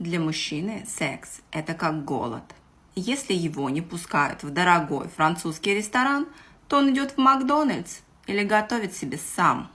Для мужчины секс – это как голод. Если его не пускают в дорогой французский ресторан, то он идет в Макдональдс или готовит себе сам.